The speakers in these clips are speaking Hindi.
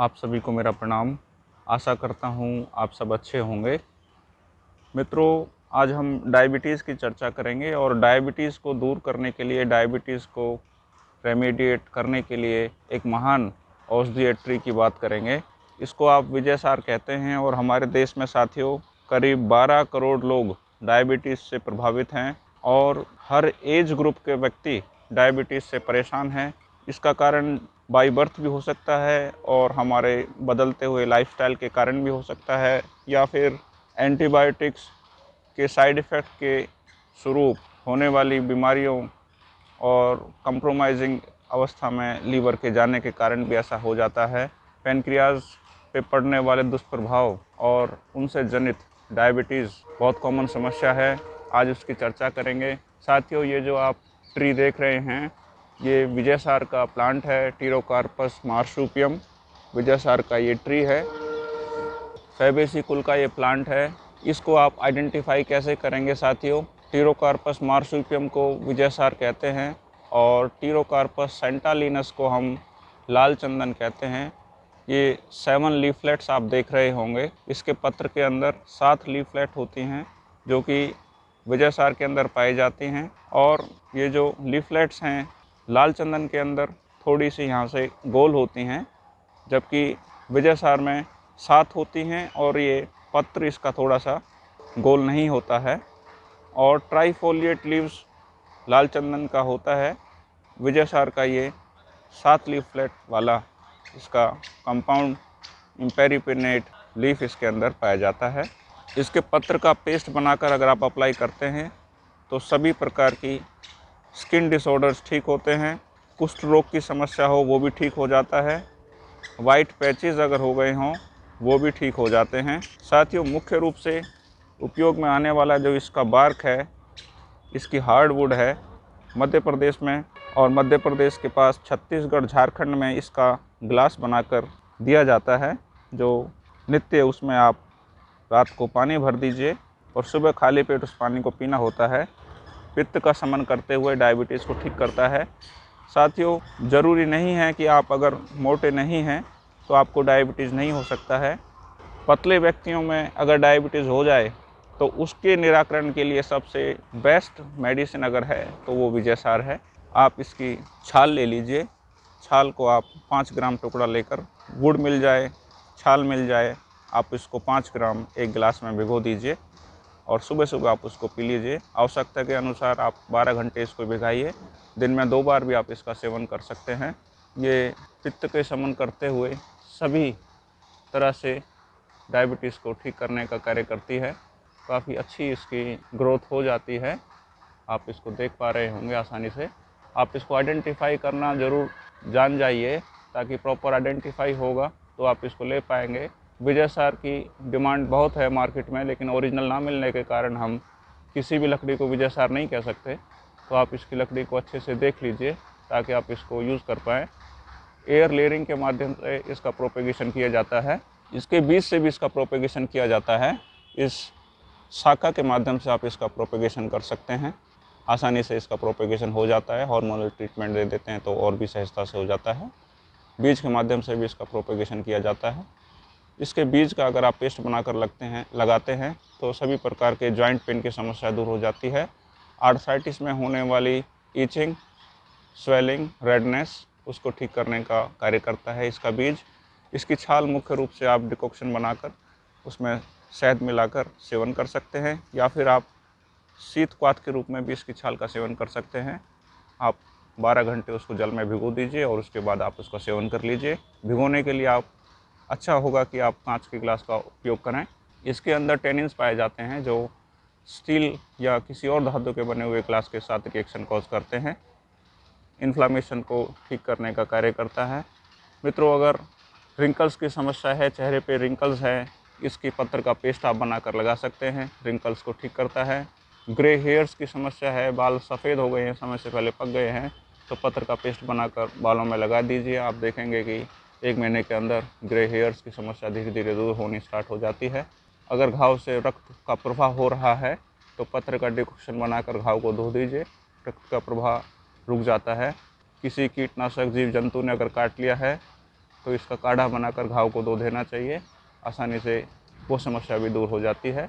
आप सभी को मेरा प्रणाम। आशा करता हूँ आप सब अच्छे होंगे। मित्रों, आज हम डायबिटीज़ की चर्चा करेंगे और डायबिटीज़ को दूर करने के लिए, डायबिटीज़ को रेमेडिएट करने के लिए एक महान औषधीय ट्री की बात करेंगे। इसको आप विजय सार कहते हैं और हमारे देश में साथियों, करीब 12 करोड़ लोग डायबिटीज़ से प्रभावित हैं और हर एज ग्रुप के व्यक्ति डायबिटीज़ से परेशान हैं। इसका कारण बाई बर्थ भी हो सकता है और हमारे बदलते हुए लाइफस्टाइल के कारण भी हो सकता है, या फिर एंटीबायोटिक्स के साइड इफ़ेक्ट के स्वरूप होने वाली बीमारियों और कंप्रोमाइजिंग अवस्था में लीवर के जाने के कारण भी ऐसा हो जाता है। पेनक्रियाज पे पड़ने वाले दुष्प्रभाव और उनसे जनित डायबिटीज़ बहुत कॉमन समस्या है। आज उसकी चर्चा करेंगे। साथियों, ये जो आप ट्री देख रहे हैं ये विजय सार का प्लांट है टीरोकार्पस मार्शूपियम विजय सार का ये ट्री है. फैबेसी कुल का ये प्लांट है. इसको आप आइडेंटिफाई कैसे करेंगे साथियों? टीरोकार्पस मार्शूपियम को विजय सार कहते हैं और टीरोकार्पस सेंटालिनस को हम लाल चंदन कहते हैं. ये सेवन लीफलेट्स आप देख रहे होंगे. इसके पत्र के अंदर सात लीफलेट होती हैं जो कि विजय सार के अंदर पाई जाती हैं और ये जो लीफलेट्स हैं लाल चंदन के अंदर थोड़ी सी यहाँ से गोल होती हैं, जबकि विजय सार में सात होती हैं और ये पत्र इसका थोड़ा सा गोल नहीं होता है। और ट्राईफोलिएट लीव्स लाल चंदन का होता है विजय सार का ये सात लीफ लीफलेट वाला इसका कंपाउंड इम्पेरीपिनेट लीफ इसके अंदर पाया जाता है। इसके पत्र का पेस्ट बनाकर अगर आप अप्लाई करते हैं तो सभी प्रकार की स्किन डिसऑर्डर्स ठीक होते हैं, कुष्ठ रोग की समस्या हो, वो भी ठीक हो जाता है। वाइट पैचेस अगर हो गए हों, वो भी ठीक हो जाते हैं। साथियों, मुख्य रूप से उपयोग में आने वाला जो इसका बार्क है, इसकी हार्डवुड है, मध्य प्रदेश में और मध्य प्रदेश के पास छत्तीसगढ़, झारखंड में इसका ग्लास बनाकर दिया जाता है, जो नित्य उसमें आप रात को पानी भर दीजिए और सुबह खाली पेट उस पानी को पीना होता है। पित्त का समन करते हुए डायबिटीज़ को ठीक करता है। साथियों, ज़रूरी नहीं है कि आप अगर मोटे नहीं हैं तो आपको डायबिटीज़ नहीं हो सकता है। पतले व्यक्तियों में अगर डायबिटीज़ हो जाए तो उसके निराकरण के लिए सबसे बेस्ट मेडिसिन अगर है तो वो विजय सार है। आप इसकी छाल ले लीजिए। छाल को आप पाँच ग्राम टुकड़ा लेकर गुड़ मिल जाए, छाल मिल जाए, आप इसको पाँच ग्राम एक गिलास में भिगो दीजिए। और सुबह सुबह आप उसको पी लीजिए। आवश्यकता के अनुसार आप 12 घंटे इसको भिगाइए। दिन में दो बार भी आप इसका सेवन कर सकते हैं। ये पित्त के समन करते हुए सभी तरह से डायबिटीज़ को ठीक करने का कार्य करती है। काफ़ी अच्छी इसकी ग्रोथ हो जाती है। आप इसको देख पा रहे होंगे आसानी से। आप इसको आइडेंटिफाई करना ज़रूर जान जाइए, ताकि प्रॉपर आइडेंटिफाई होगा तो आप इसको ले पाएँगे। विजय सार की डिमांड बहुत है मार्केट में, लेकिन ओरिजिनल ना मिलने के कारण हम किसी भी लकड़ी को विजय सार नहीं कह सकते। तो आप इसकी लकड़ी को अच्छे से देख लीजिए, ताकि आप इसको यूज़ कर पाएँ। एयर लेयरिंग के माध्यम से इसका प्रोपेगेशन किया जाता है। इसके बीज से भी इसका प्रोपेगेशन किया जाता है। इस शाखा के माध्यम से आप इसका प्रोपेगेशन कर सकते हैं। आसानी से इसका प्रोपेगेशन हो जाता है हार्मोनल ट्रीटमेंट दे देते हैं तो और भी सहजता से हो जाता है। बीज के माध्यम से भी इसका प्रोपेगेशन किया जाता है। इसके बीज का अगर आप पेस्ट बनाकर लगते हैं, लगाते हैं तो सभी प्रकार के जॉइंट पेन की समस्या दूर हो जाती है। आर्थराइटिस में होने वाली ईचिंग स्वेलिंग रेडनेस उसको ठीक करने का कार्य करता है इसका बीज। इसकी छाल मुख्य रूप से आप डिकॉक्शन बनाकर उसमें शहद मिलाकर सेवन कर सकते हैं, या फिर आप शीत क्वात के रूप में भी इसकी छाल का सेवन कर सकते हैं। आप 12 घंटे उसको जल में भिगो दीजिए और उसके बाद आप उसका सेवन कर लीजिए। भिगोने के लिए आप अच्छा होगा कि आप कांच के गिलास का उपयोग करें इसके अंदर टेनिन्स पाए जाते हैं जो स्टील या किसी और धातु के बने हुए ग्लास के साथ रिएक्शन कॉज करते हैं। इन्फ्लामेशन को ठीक करने का कार्य करता है। मित्रों, अगर रिंकल्स की समस्या है, चेहरे पे रिंकल्स है, इसकी पत्र का पेस्ट आप बनाकर लगा सकते हैं। रिंकल्स को ठीक करता है। ग्रे हेयर्स की समस्या है, बाल सफ़ेद हो गए हैं, समय से पहले पक गए हैं तो पत्र का पेस्ट बनाकर बालों में लगा दीजिए। आप देखेंगे कि एक महीने के अंदर ग्रे हेयर्स की समस्या धीरे धीरे दूर होनी स्टार्ट हो जाती है। अगर घाव से रक्त का प्रवाह हो रहा है तो पत्र का डिकॉक्शन बनाकर घाव को धो दीजिए। रक्त का प्रवाह रुक जाता है। किसी कीटनाशक जीव जंतु ने अगर काट लिया है तो इसका काढ़ा बनाकर घाव को धो देना चाहिए। आसानी से वो समस्या भी दूर हो जाती है।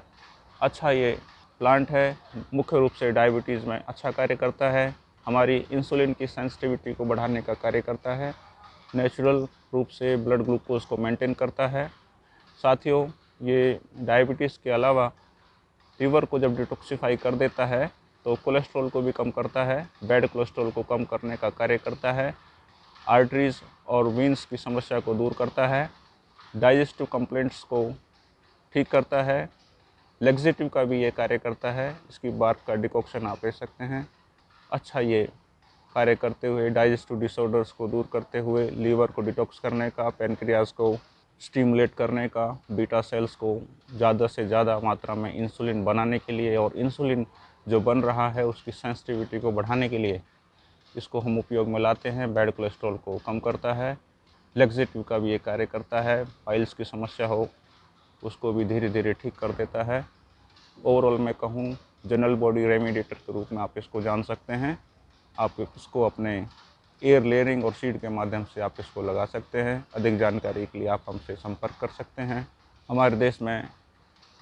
अच्छा ये प्लांट है। मुख्य रूप से डायबिटीज़ में अच्छा कार्य करता है। हमारी इंसुलिन की सेंसिटिविटी को बढ़ाने का कार्य करता है। नेचुरल रूप से ब्लड ग्लूकोज को मेंटेन करता है। साथियों, ये डायबिटीज़ के अलावा लीवर को जब डिटॉक्सीफाई कर देता है तो कोलेस्ट्रॉल को भी कम करता है बैड कोलेस्ट्रॉल को कम करने का कार्य करता है आर्टरीज और वीन्स की समस्या को दूर करता है डाइजेस्टिव कंप्लेंट्स को ठीक करता है लेग्जेटिव का भी ये कार्य करता है, इसकी बात का डिकॉक्शन आप ले सकते हैं। अच्छा ये कार्य करते हुए डाइजेस्टिव डिसऑर्डर्स को दूर करते हुए लीवर को डिटॉक्स करने का पेनक्रियाज को स्टीमुलेट करने का बीटा सेल्स को ज़्यादा से ज़्यादा मात्रा में इंसुलिन बनाने के लिए और इंसुलिन जो बन रहा है उसकी सेंसिटिविटी को बढ़ाने के लिए इसको हम उपयोग में लाते हैं। बैड कोलेस्ट्रॉल को कम करता है लेग्जेटिव का भी ये कार्य करता है पाइल्स की समस्या हो, उसको भी धीरे धीरे ठीक कर देता है। ओवरऑल मैं कहूँ जनरल बॉडी रेमिडेटर के रूप में आप इसको जान सकते हैं। आप इसको अपने एयर लेयरिंग और सीड के माध्यम से आप इसको लगा सकते हैं। अधिक जानकारी के लिए आप हमसे संपर्क कर सकते हैं। हमारे देश में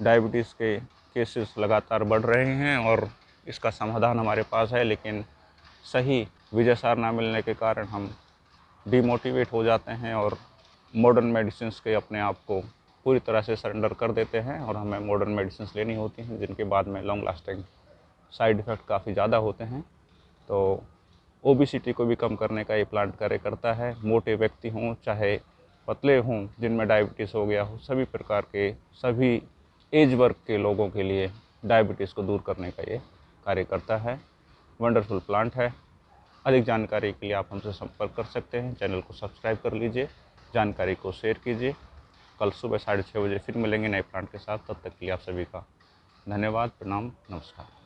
डायबिटीज़ के केसेस लगातार बढ़ रहे हैं और इसका समाधान हमारे पास है, लेकिन सही विजय सार ना मिलने के कारण हम डिमोटिवेट हो जाते हैं और मॉडर्न मेडिसिन के अपने आप को पूरी तरह से सरेंडर कर देते हैं और हमें मॉडर्न मेडिसिन लेनी होती हैं, जिनके बाद में लॉन्ग लास्टिंग साइड इफ़ेक्ट काफ़ी ज़्यादा होते हैं। तो ओबिसिटी को भी कम करने का ये प्लांट कार्य करता है। मोटे व्यक्ति हों, चाहे पतले हों, जिनमें डायबिटीज़ हो गया हो, सभी प्रकार के, सभी एज वर्ग के लोगों के लिए डायबिटीज़ को दूर करने का ये कार्य करता है। वंडरफुल प्लांट है। अधिक जानकारी के लिए आप हमसे संपर्क कर सकते हैं। चैनल को सब्सक्राइब कर लीजिए। जानकारी को शेयर कीजिए। कल सुबह साढ़े छः बजे फिर मिलेंगे नए प्लांट के साथ। तब तक के लिए आप सभी का धन्यवाद। प्रणाम। नमस्कार।